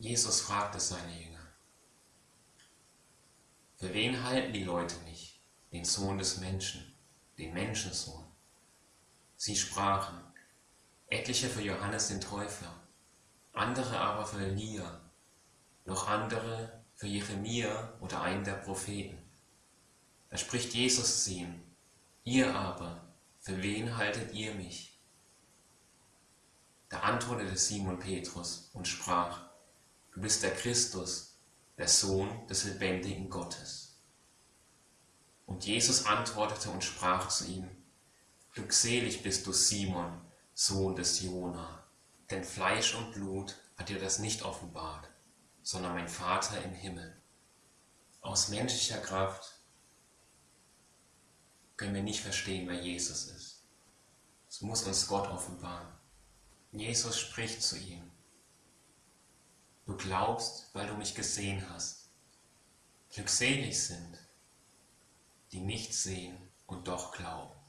Jesus fragte seine Jünger, für wen halten die Leute mich, den Sohn des Menschen, den Menschensohn? Sie sprachen, etliche für Johannes den Täufer, andere aber für Elia, noch andere für Jeremia oder einen der Propheten. Da spricht Jesus zu ihm, ihr aber, für wen haltet ihr mich? Da antwortete Simon Petrus und sprach, du bist der Christus, der Sohn des lebendigen Gottes. Und Jesus antwortete und sprach zu ihm, Glückselig bist du, Simon, Sohn des Jona, denn Fleisch und Blut hat dir das nicht offenbart, sondern mein Vater im Himmel. Aus menschlicher Kraft können wir nicht verstehen, wer Jesus ist. Es muss uns Gott offenbaren. Jesus spricht zu ihm. Du glaubst, weil du mich gesehen hast. Glückselig sind, die nicht sehen und doch glauben.